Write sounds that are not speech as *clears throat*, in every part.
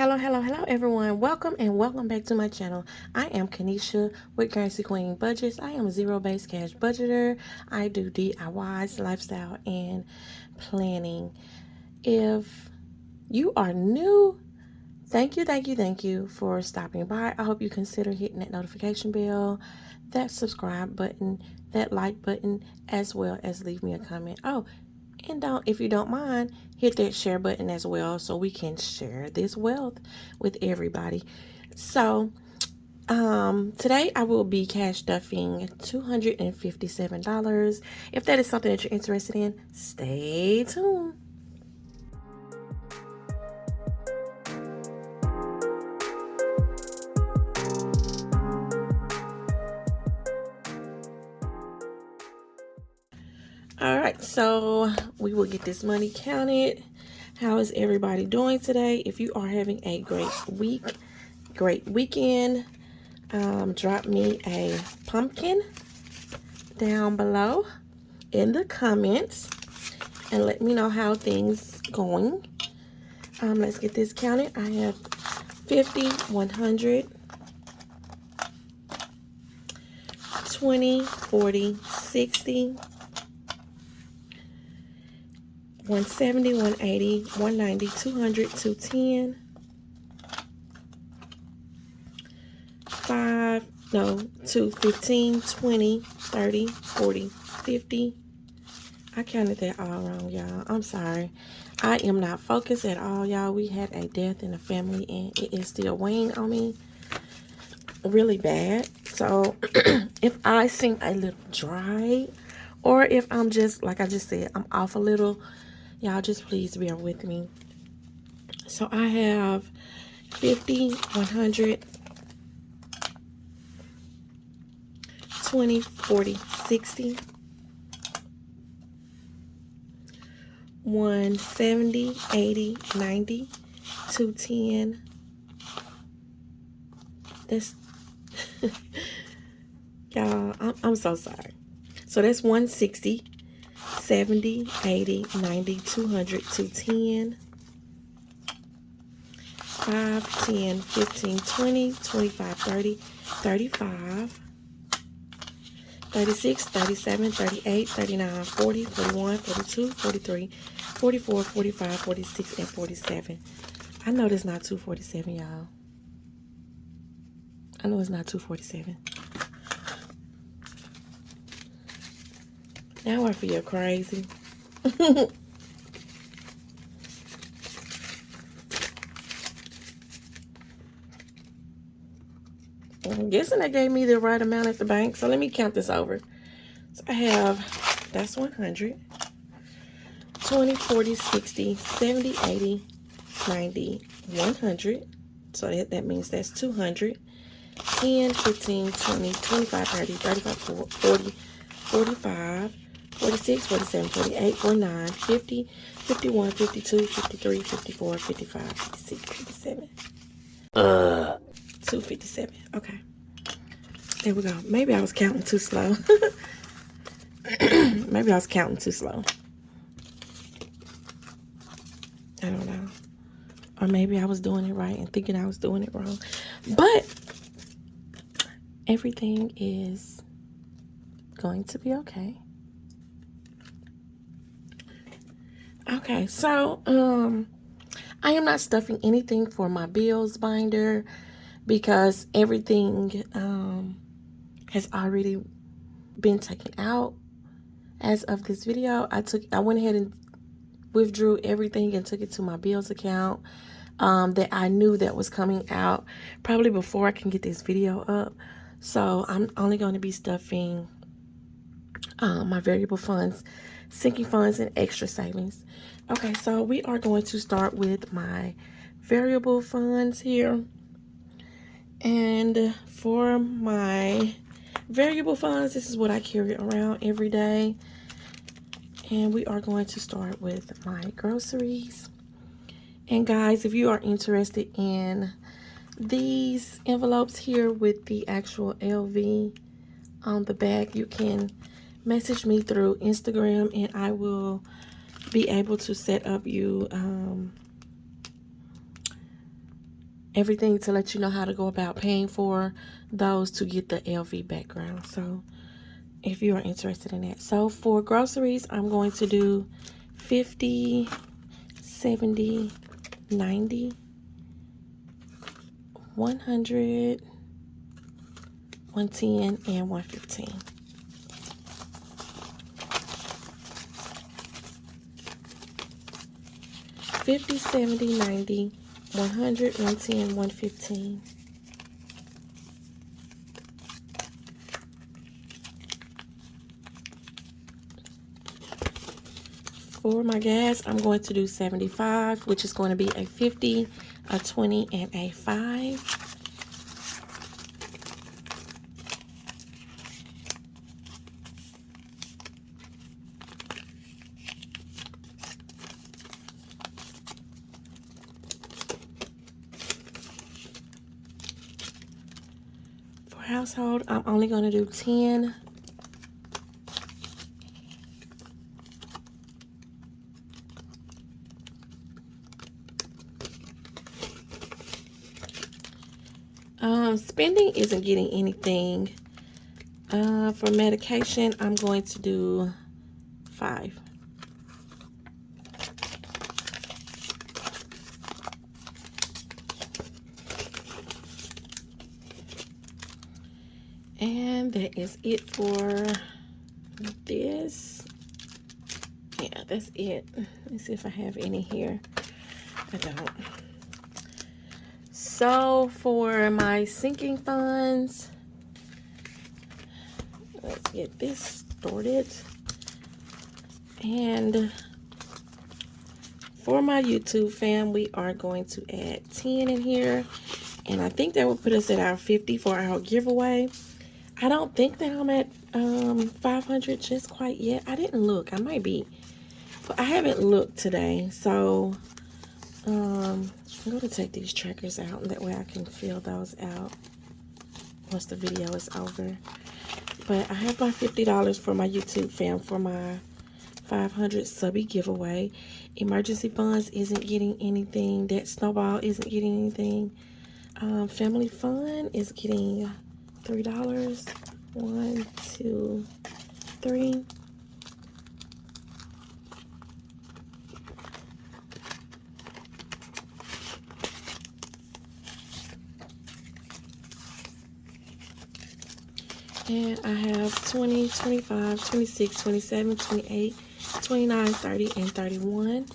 Hello, hello, hello everyone. Welcome and welcome back to my channel. I am Kanisha with Currency Queen Budgets. I am a zero-based cash budgeter. I do DIYs, lifestyle, and planning. If you are new, thank you, thank you, thank you for stopping by. I hope you consider hitting that notification bell, that subscribe button, that like button, as well as leave me a comment. Oh, and don't, if you don't mind, hit that share button as well so we can share this wealth with everybody. So, um, today I will be cash stuffing $257. If that is something that you're interested in, stay tuned. So we will get this money counted. How is everybody doing today? If you are having a great week, great weekend, um, drop me a pumpkin down below in the comments and let me know how things going. Um, let's get this counted. I have 50, 100, 20, 40, 60, 170, 180, 190, 200, 210, 5, no, 2, 15, 20, 30, 40, 50. I counted that all wrong, y'all. I'm sorry. I am not focused at all, y'all. We had a death in the family, and it is still weighing on me really bad. So, *clears throat* if I seem a little dry, or if I'm just, like I just said, I'm off a little, Y'all just please bear with me. So I have 50, 100, 20, 40, 60, 170, 80, 90, 210. That's, *laughs* y'all, I'm, I'm so sorry. So that's 160, 70, 80, 90, 200, 210, 5, 10, 15, 20, 25, 30, 35, 36, 37, 38, 39, 40, 41, 42, 43, 44, 45, 46, and 47. I know it's not 247, y'all. I know it's not 247. Now I feel crazy. *laughs* I'm guessing they gave me the right amount at the bank. So let me count this over. So I have, that's 100, 20, 40, 60, 70, 80, 90, 100. So that, that means that's 200. 10, 15, 20, 25, 30, 35, 40, 45, 46, 47, 48, 49, 50, 51, 52, 53, 54, 55, 56, 57. Uh. 257. Okay. There we go. Maybe I was counting too slow. *coughs* Maybe I was counting too slow. I don't know. Or maybe I was doing it right and thinking I was doing it wrong. But everything is going to be okay. Okay, so um I am not stuffing anything for my bills binder because everything um has already been taken out as of this video. I took I went ahead and withdrew everything and took it to my bills account um that I knew that was coming out probably before I can get this video up. So I'm only going to be stuffing um, my variable funds sinking funds and extra savings. Okay, so we are going to start with my variable funds here. And for my variable funds, this is what I carry around every day. And we are going to start with my groceries. And guys, if you are interested in these envelopes here with the actual LV on the back, you can message me through Instagram and I will be able to set up you um, everything to let you know how to go about paying for those to get the LV background. So if you are interested in that. So for groceries, I'm going to do 50, 70, 90, 100, 110, and 115. Fifty, seventy, ninety, one hundred, one ten, one fifteen. For my gas, I'm going to do 75, which is going to be a 50, a 20, and a 5. For household, I'm only going to do 10 Um, spending isn't getting anything. Uh, for medication, I'm going to do five. That is it for this. Yeah, that's it. Let's see if I have any here. I don't. So for my sinking funds, let's get this started. And for my YouTube fam, we are going to add 10 in here. And I think that will put us at our 50 for our giveaway. I don't think that I'm at um, 500 just quite yet. I didn't look. I might be. But I haven't looked today. So um, I'm going to take these trackers out, and that way I can fill those out once the video is over. But I have my $50 for my YouTube fam for my 500 subby giveaway. Emergency funds isn't getting anything. That snowball isn't getting anything. Um, family fun is getting $3. One, two, three. And I have 20, 25, 26, 27, 28, 29, 30, and 31.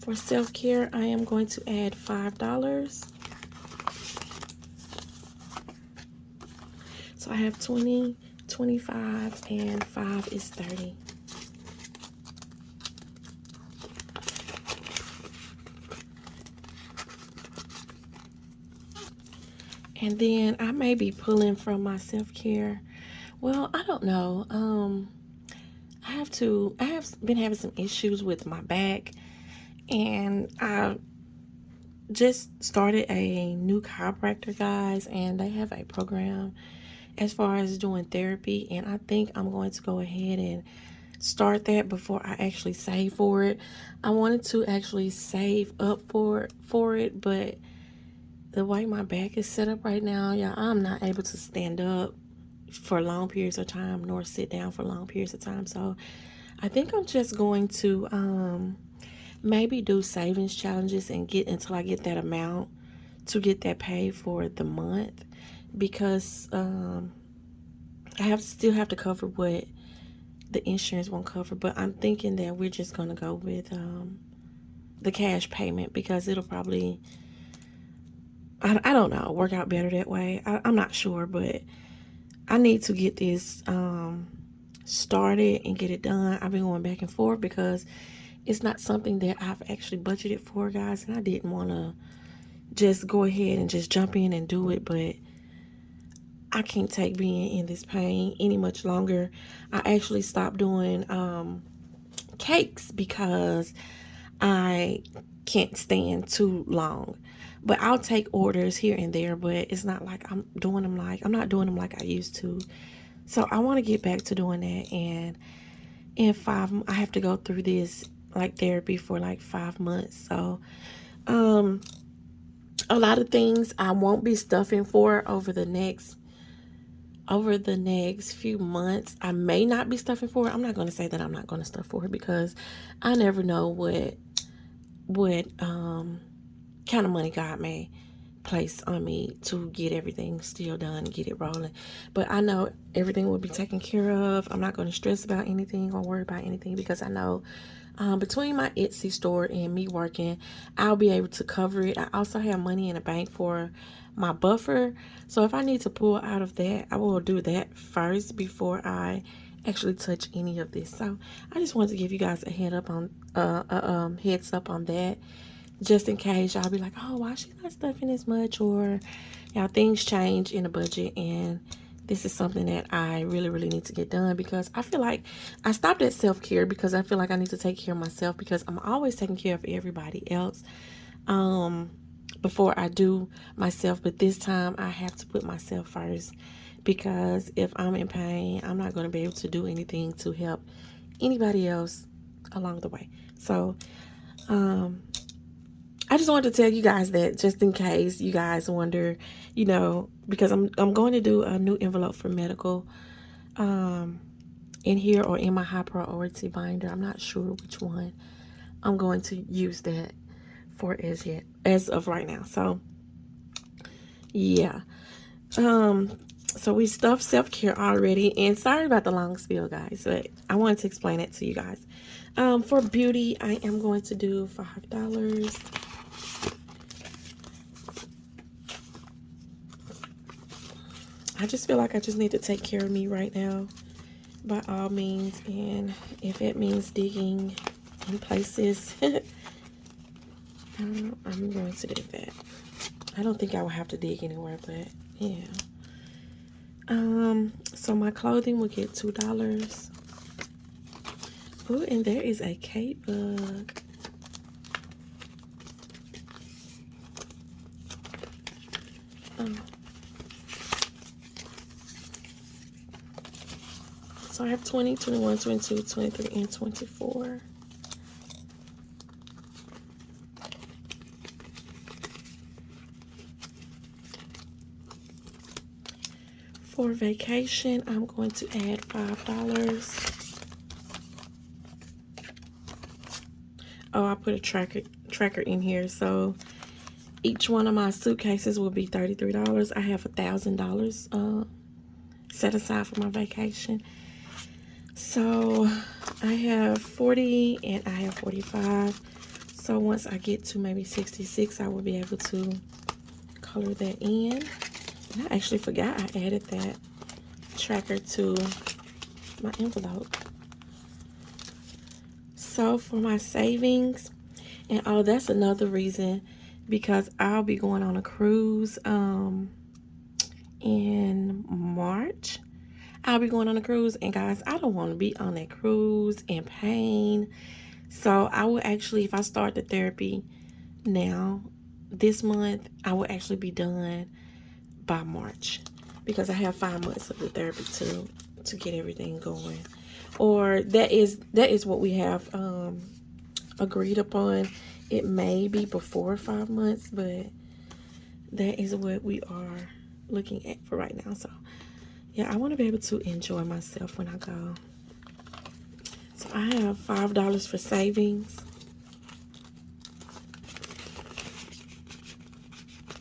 For self-care, I am going to add $5. So I have 20, 25, and 5 is 30. And then I may be pulling from my self-care. Well, I don't know. Um, I have to, I have been having some issues with my back. And I just started a new chiropractor, guys. And they have a program as far as doing therapy. And I think I'm going to go ahead and start that before I actually save for it. I wanted to actually save up for, for it, but the way my back is set up right now, y'all, I'm not able to stand up for long periods of time nor sit down for long periods of time. So I think I'm just going to um, maybe do savings challenges and get until I get that amount to get that paid for the month because um, I have still have to cover what the insurance won't cover. But I'm thinking that we're just to go with um, the cash payment because it'll probably I, I don't know, work out better that way. I, am not sure, but I need to get this um, started and get it done. I've been going back and forth because it's not something that I've actually budgeted for, guys, and I didn't want to just go ahead and just jump in and do it, but I can't take being in this pain any much longer. I actually stopped doing um, cakes because I can't stand too long. But I'll take orders here and there, but it's not like I'm doing them like, I'm not doing them like I used to. So I want to get back to doing that. And in five, I have to go through this like therapy for like five months. So, um, a lot of things I won't be stuffing for over the next over the next few months. I may not be stuffing for it. I'm not going to say that I'm not going to stuff for it because I never know what what um kind of money God may place on me to get everything still done, get it rolling. But I know everything will be taken care of. I'm not going to stress about anything or worry about anything because I know um, between my Etsy store and me working, I'll be able to cover it. I also have money in the bank for my buffer. So if I need to pull out of that, I will do that first before I actually touch any of this. So I just wanted to give you guys a head up on uh, uh um heads up on that just in case y'all be like, oh, why she not stuffing as much? Or y'all things change in the budget and this is something that I really, really need to get done because I feel like I stopped at self-care because I feel like I need to take care of myself because I'm always taking care of everybody else um, before I do myself. But this time I have to put myself first because if I'm in pain, I'm not going to be able to do anything to help anybody else along the way. So, um, I just wanted to tell you guys that just in case you guys wonder, you know, because I'm I'm going to do a new envelope for medical um in here or in my high priority binder. I'm not sure which one I'm going to use that for as yet as of right now. So yeah. Um so we stuffed self-care already and sorry about the long spiel guys but i wanted to explain it to you guys um, for beauty i am going to do five dollars I just feel like I just need to take care of me right now by all means. And if it means digging in places, *laughs* I'm going to do that. I don't think I will have to dig anywhere, but yeah. Um, so my clothing will get $2. Oh, and there is a Kate bug. Oh. So I have 20, 21, 22, 23, and 24. For vacation, I'm going to add $5. Oh, I put a tracker tracker in here. So each one of my suitcases will be $33. I have $1,000 uh, set aside for my vacation. So I have 40 and I have 45. So once I get to maybe 66, I will be able to color that in. And I actually forgot I added that tracker to my envelope. So for my savings, and oh, that's another reason because I'll be going on a cruise um, in March. I'll be going on a cruise. And guys, I don't want to be on that cruise in pain. So I will actually, if I start the therapy now, this month, I will actually be done by March. Because I have five months of the therapy to, to get everything going. Or that is that is what we have um, agreed upon. It may be before five months, but that is what we are looking at for right now. So yeah, I want to be able to enjoy myself when I go. So I have $5 for savings.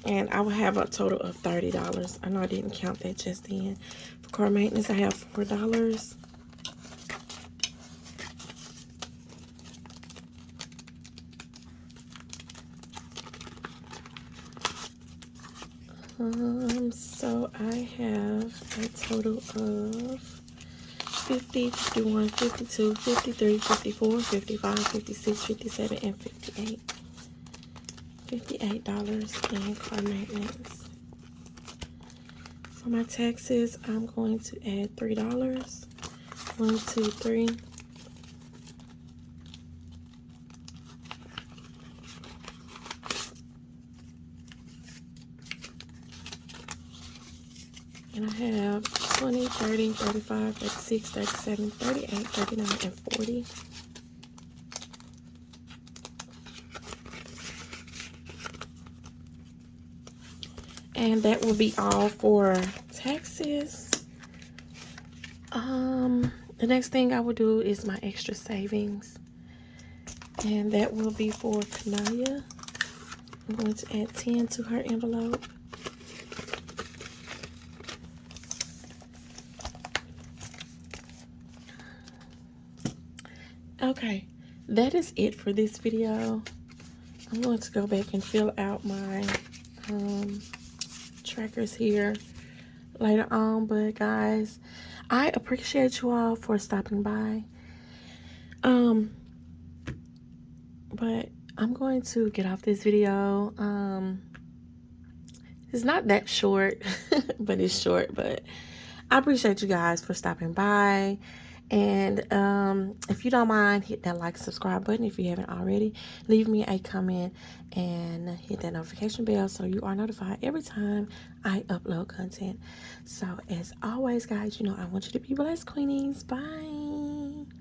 And I will have a total of $30. I know I didn't count that just then. For car maintenance, I have $4. Um, so I have a total of 50, 51, 52, 53, 54, 55, 56, 57, and 58. $58 in car maintenance. For my taxes, I'm going to add $3. One, two, three. And I have 20, 30, 35, 36, 37, 38, 39, and 40. And that will be all for taxes. Um, the next thing I will do is my extra savings. And that will be for Kanaya. I'm going to add 10 to her envelope. Okay, that is it for this video. I'm going to go back and fill out my um, trackers here later on. But guys, I appreciate you all for stopping by. Um, but I'm going to get off this video. Um, it's not that short, *laughs* but it's short. But I appreciate you guys for stopping by. And um, if you don't mind, hit that like subscribe button if you haven't already. Leave me a comment and hit that notification bell so you are notified every time I upload content. So as always, guys, you know I want you to be blessed, Queenies. Bye.